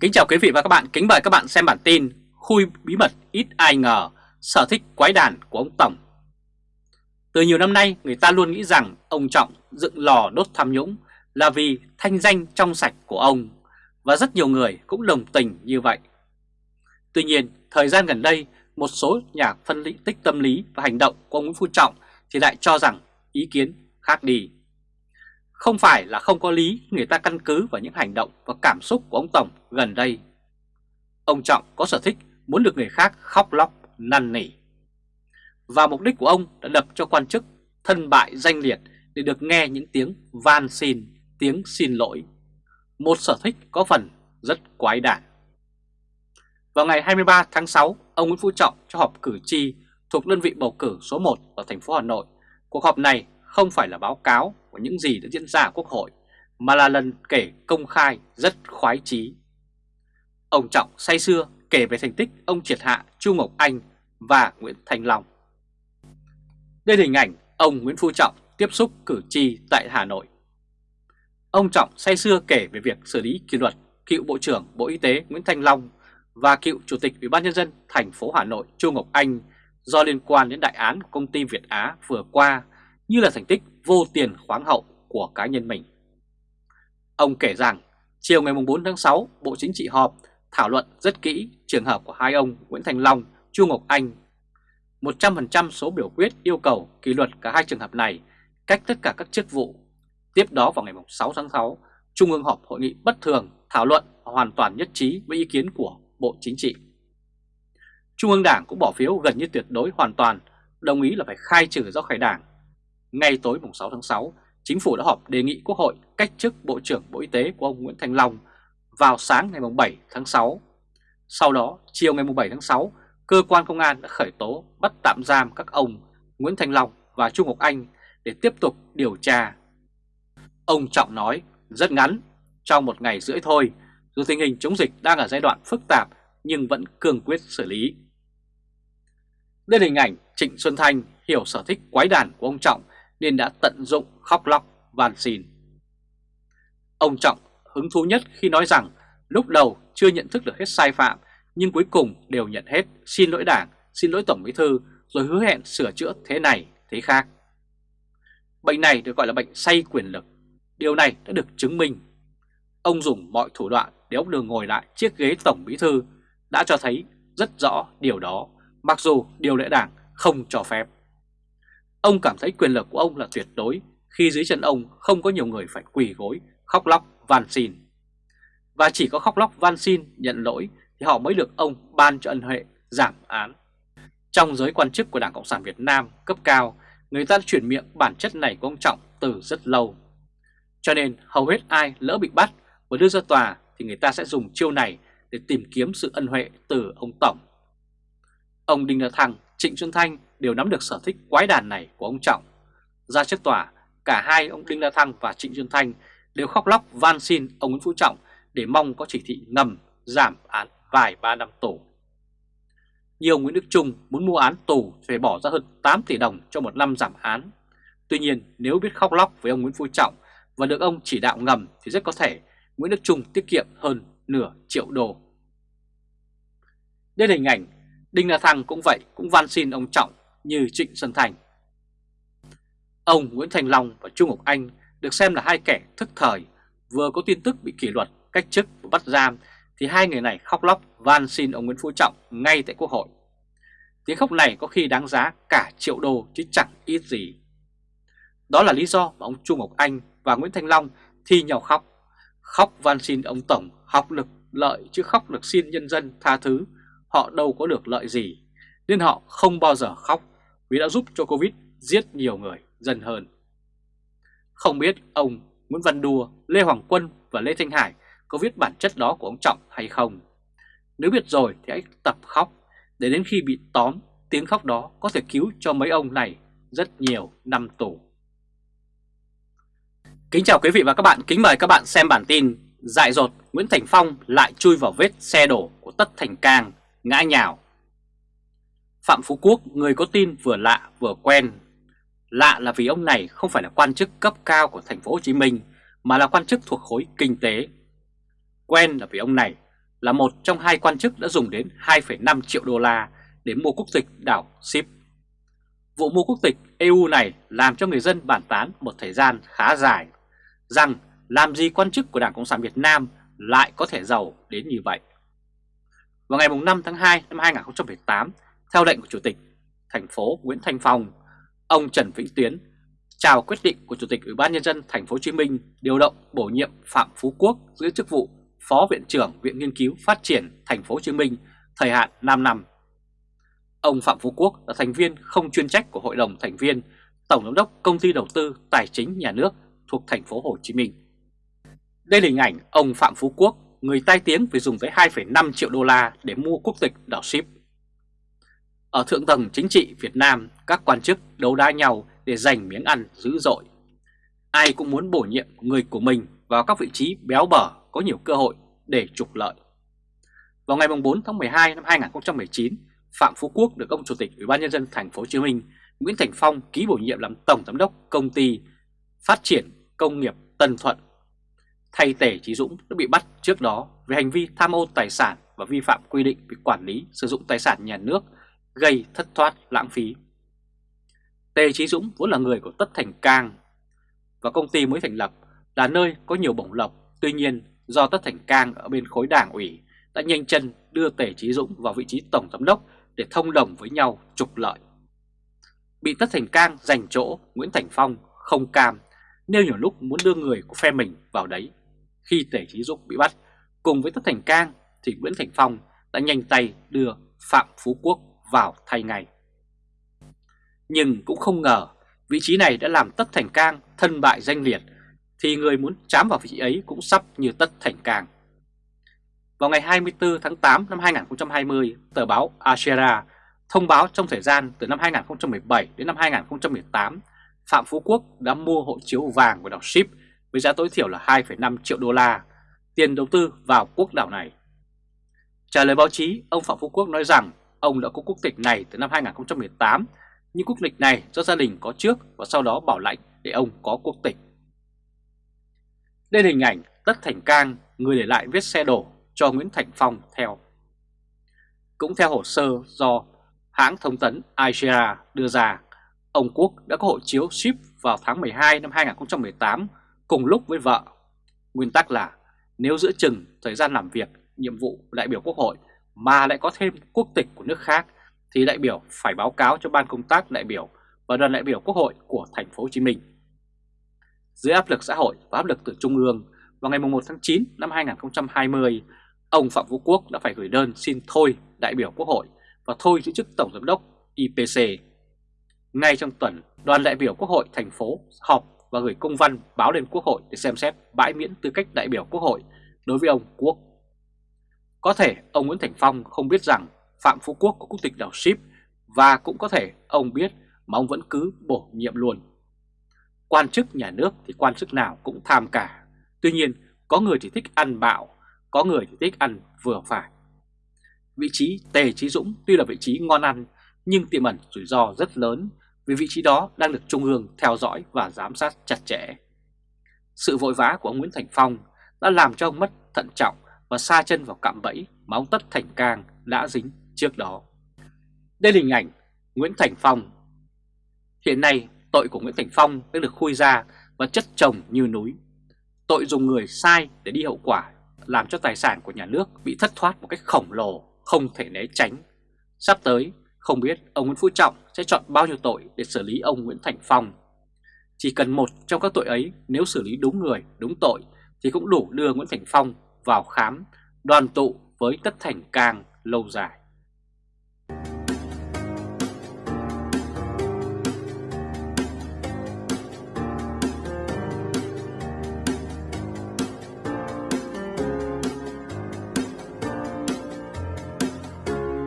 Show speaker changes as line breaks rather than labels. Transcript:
Kính chào quý vị và các bạn, kính mời các bạn xem bản tin Khui bí mật ít ai ngờ, sở thích quái đàn của ông Tổng. Từ nhiều năm nay, người ta luôn nghĩ rằng ông Trọng dựng lò đốt tham nhũng là vì thanh danh trong sạch của ông Và rất nhiều người cũng đồng tình như vậy. Tuy nhiên, thời gian gần đây, một số nhà phân tích tâm lý và hành động của ông Nguyễn Phú Trọng thì lại cho rằng ý kiến khác đi không phải là không có lý người ta căn cứ vào những hành động và cảm xúc của ông Tổng gần đây. Ông Trọng có sở thích muốn được người khác khóc lóc, năn nỉ. Và mục đích của ông đã đập cho quan chức thân bại danh liệt để được nghe những tiếng van xin, tiếng xin lỗi. Một sở thích có phần rất quái đản. Vào ngày 23 tháng 6, ông Nguyễn Phú Trọng cho họp cử tri thuộc đơn vị bầu cử số 1 ở thành phố Hà Nội. Cuộc họp này không phải là báo cáo của những gì đã diễn ra ở Quốc hội, mà là lần kể công khai rất khoái chí. Ông Trọng say xưa kể về thành tích ông triệt hạ Chu Ngọc Anh và Nguyễn Thành Long. Đây là hình ảnh ông Nguyễn Phú Trọng tiếp xúc cử tri tại Hà Nội. Ông Trọng say xưa kể về việc xử lý kỷ luật cựu Bộ trưởng Bộ Y tế Nguyễn Thanh Long và cựu Chủ tịch Ủy ban Nhân dân thành phố Hà Nội Chu Ngọc Anh do liên quan đến đại án của công ty Việt Á vừa qua như là thành tích vô tiền khoáng hậu của cá nhân mình. Ông kể rằng chiều ngày 4 tháng 6 Bộ Chính trị họp thảo luận rất kỹ trường hợp của hai ông Nguyễn Thành Long, Chu Ngọc Anh. 100% số biểu quyết yêu cầu kỷ luật cả hai trường hợp này cách tất cả các chức vụ. Tiếp đó vào ngày 6 tháng 6, Trung ương họp hội nghị bất thường thảo luận hoàn toàn nhất trí với ý kiến của Bộ Chính trị. Trung ương Đảng cũng bỏ phiếu gần như tuyệt đối hoàn toàn, đồng ý là phải khai trừ do khỏi Đảng ngay tối mùng 6 tháng 6, Chính phủ đã họp đề nghị Quốc hội cách chức Bộ trưởng Bộ Y tế của ông Nguyễn Thành Long vào sáng ngày mùng 7 tháng 6. Sau đó, chiều ngày mùng 7 tháng 6, cơ quan công an đã khởi tố bắt tạm giam các ông Nguyễn Thành Long và Trung Ngọc Anh để tiếp tục điều tra. Ông Trọng nói rất ngắn, trong một ngày rưỡi thôi, dù tình hình chống dịch đang ở giai đoạn phức tạp nhưng vẫn cương quyết xử lý. Đây là hình ảnh Trịnh Xuân Thanh hiểu sở thích quái đàn của ông Trọng nên đã tận dụng khóc lóc van xin. Ông Trọng hứng thú nhất khi nói rằng lúc đầu chưa nhận thức được hết sai phạm nhưng cuối cùng đều nhận hết xin lỗi đảng, xin lỗi Tổng Bí Thư rồi hứa hẹn sửa chữa thế này, thế khác. Bệnh này được gọi là bệnh say quyền lực. Điều này đã được chứng minh. Ông dùng mọi thủ đoạn để ông đường ngồi lại chiếc ghế Tổng Bí Thư đã cho thấy rất rõ điều đó, mặc dù điều lệ đảng không cho phép. Ông cảm thấy quyền lực của ông là tuyệt đối khi dưới chân ông không có nhiều người phải quỳ gối, khóc lóc, van xin. Và chỉ có khóc lóc van xin, nhận lỗi thì họ mới được ông ban cho ân huệ giảm án. Trong giới quan chức của Đảng Cộng sản Việt Nam cấp cao, người ta chuyển miệng bản chất này của ông Trọng từ rất lâu. Cho nên hầu hết ai lỡ bị bắt và đưa ra tòa thì người ta sẽ dùng chiêu này để tìm kiếm sự ân huệ từ ông Tổng. Ông Đinh La Thăng, Trịnh Xuân Thanh đều nắm được sở thích quái đàn này của ông Trọng. Ra trước tòa, cả hai ông Đinh La Thăng và Trịnh Xuân Thanh đều khóc lóc van xin ông Nguyễn Phú Trọng để mong có chỉ thị ngầm giảm án vài ba năm tù. Nhiều Nguyễn Đức Trung muốn mua án tù phải bỏ ra hơn 8 tỷ đồng cho một năm giảm án. Tuy nhiên nếu biết khóc lóc với ông Nguyễn Phú Trọng và được ông chỉ đạo ngầm thì rất có thể Nguyễn Đức Trung tiết kiệm hơn nửa triệu đô. Đây là hình ảnh Đinh La Thăng cũng vậy, cũng van xin ông Trọng như Trịnh Xuân Thành. Ông Nguyễn Thành Long và Trung Ngọc Anh được xem là hai kẻ thức thời, vừa có tin tức bị kỷ luật, cách chức và bắt giam thì hai người này khóc lóc van xin ông Nguyễn Phú Trọng ngay tại Quốc hội. Tiếng khóc này có khi đáng giá cả triệu đô chứ chẳng ít gì. Đó là lý do mà ông Trung Ngọc Anh và Nguyễn Thành Long thi nhau khóc. Khóc van xin ông Tổng học lực lợi chứ khóc được xin nhân dân tha thứ. Họ đâu có được lợi gì nên họ không bao giờ khóc vì đã giúp cho Covid giết nhiều người dân hơn. Không biết ông Nguyễn Văn Đùa, Lê Hoàng Quân và Lê Thanh Hải có viết bản chất đó của ông Trọng hay không? Nếu biết rồi thì hãy tập khóc để đến khi bị tóm tiếng khóc đó có thể cứu cho mấy ông này rất nhiều năm tù. Kính chào quý vị và các bạn, kính mời các bạn xem bản tin Dại dột Nguyễn Thành Phong lại chui vào vết xe đổ của Tất Thành Cang, ngã nhào Phạm Phú Quốc người có tin vừa lạ vừa quen. Lạ là vì ông này không phải là quan chức cấp cao của thành phố Hồ Chí Minh mà là quan chức thuộc khối kinh tế. Quen là vì ông này là một trong hai quan chức đã dùng đến 2,5 triệu đô la để mua quốc tịch đảo Ship. Vụ mua quốc tịch EU này làm cho người dân bàn tán một thời gian khá dài rằng làm gì quan chức của Đảng Cộng sản Việt Nam lại có thể giàu đến như vậy. Vào ngày 5 tháng 2 năm 2018, theo lệnh của Chủ tịch thành phố Nguyễn Thanh Phong, ông Trần Vĩnh Tuyến chào quyết định của Chủ tịch Ủy ban nhân dân thành phố Hồ Chí Minh điều động bổ nhiệm Phạm Phú Quốc giữ chức vụ Phó Viện trưởng Viện Nghiên cứu Phát triển thành phố Hồ Chí Minh thời hạn 5 năm. Ông Phạm Phú Quốc là thành viên không chuyên trách của Hội đồng thành viên Tổng giám đốc Công ty Đầu tư Tài chính Nhà nước thuộc thành phố Hồ Chí Minh. Đây là hình ảnh ông Phạm Phú Quốc, người tai tiếng vì dùng tới 2,5 triệu đô la để mua quốc tịch đảo ship. Ở thượng tầng chính trị Việt Nam, các quan chức đấu đá nhau để giành miếng ăn dữ dội. Ai cũng muốn bổ nhiệm người của mình vào các vị trí béo bở có nhiều cơ hội để trục lợi. Vào ngày 4 tháng 12 năm 2019, Phạm Phú Quốc được ông Chủ tịch Ủy ban nhân dân thành phố Hồ Chí Minh Nguyễn Thành Phong ký bổ nhiệm làm tổng giám đốc công ty Phát triển Công nghiệp Tân Thuận. Thay Tề Chí Dũng đã bị bắt trước đó về hành vi tham ô tài sản và vi phạm quy định về quản lý sử dụng tài sản nhà nước gây thất thoát lãng phí. Tề Chí Dũng vốn là người của Tất Thành Cang và công ty mới thành lập là nơi có nhiều bổng lộc. Tuy nhiên do Tất Thành Cang ở bên khối đảng ủy đã nhanh chân đưa Tề Chí Dũng vào vị trí tổng giám đốc để thông đồng với nhau trục lợi. Bị Tất Thành Cang giành chỗ, Nguyễn Thành Phong không cam, nêu nhiều lúc muốn đưa người của phe mình vào đấy. Khi Tề Chí Dũng bị bắt, cùng với Tất Thành Cang thì Nguyễn Thành Phong đã nhanh tay đưa Phạm Phú Quốc vào thay ngay. Nhưng cũng không ngờ vị trí này đã làm Tất Thành Cang thân bại danh liệt thì người muốn chám vào vị trí ấy cũng sắp như Tất Thành Cang. Vào ngày 24 tháng 8 năm 2020, tờ báo Ashera thông báo trong thời gian từ năm 2017 đến năm 2018, Phạm Phú Quốc đã mua hộ chiếu vàng của đảo Ship với giá tối thiểu là 2,5 triệu đô la, tiền đầu tư vào quốc đảo này. Trả lời báo chí, ông Phạm Phú Quốc nói rằng ông đã có quốc tịch này từ năm 2018, nhưng quốc tịch này do gia đình có trước và sau đó bảo lãnh để ông có quốc tịch. Đây là hình ảnh Tất Thành Cang, người để lại vết xe đổ cho Nguyễn Thành Phong theo. Cũng theo hồ sơ do hãng thông tấn Asia đưa ra, ông Quốc đã có hộ chiếu ship vào tháng 12 năm 2018 cùng lúc với vợ. Nguyên tắc là nếu giữa chừng thời gian làm việc, nhiệm vụ đại biểu quốc hội mà lại có thêm quốc tịch của nước khác thì đại biểu phải báo cáo cho ban công tác đại biểu và đoàn đại biểu quốc hội của thành phố Hồ Chí Minh. Dưới áp lực xã hội và áp lực từ trung ương, vào ngày 1 tháng 9 năm 2020, ông Phạm Vũ Quốc đã phải gửi đơn xin thôi đại biểu quốc hội và thôi giữ chức tổng giám đốc IPC. Ngay trong tuần, đoàn đại biểu quốc hội thành phố họp và gửi công văn báo lên quốc hội để xem xét bãi miễn tư cách đại biểu quốc hội đối với ông Quốc. Có thể ông Nguyễn Thành Phong không biết rằng Phạm Phú Quốc có quốc tịch đảo Ship và cũng có thể ông biết mà ông vẫn cứ bổ nhiệm luôn. Quan chức nhà nước thì quan chức nào cũng tham cả. Tuy nhiên, có người thì thích ăn bạo, có người thì thích ăn vừa phải. Vị trí Tề trí Dũng tuy là vị trí ngon ăn nhưng tiềm ẩn rủi ro rất lớn vì vị trí đó đang được Trung ương theo dõi và giám sát chặt chẽ. Sự vội vã của ông Nguyễn Thành Phong đã làm cho ông mất thận trọng và xa chân vào cạm bẫy mà ông Tất Thành Cang đã dính trước đó. Đây là hình ảnh Nguyễn Thành Phong. Hiện nay tội của Nguyễn Thành Phong đã được khui ra và chất chồng như núi. Tội dùng người sai để đi hậu quả làm cho tài sản của nhà nước bị thất thoát một cách khổng lồ, không thể né tránh. Sắp tới, không biết ông Nguyễn Phú Trọng sẽ chọn bao nhiêu tội để xử lý ông Nguyễn Thành Phong. Chỉ cần một trong các tội ấy nếu xử lý đúng người, đúng tội thì cũng đủ đưa Nguyễn Thành Phong vào khám đoàn tụ với Tất Thành Cang lâu dài.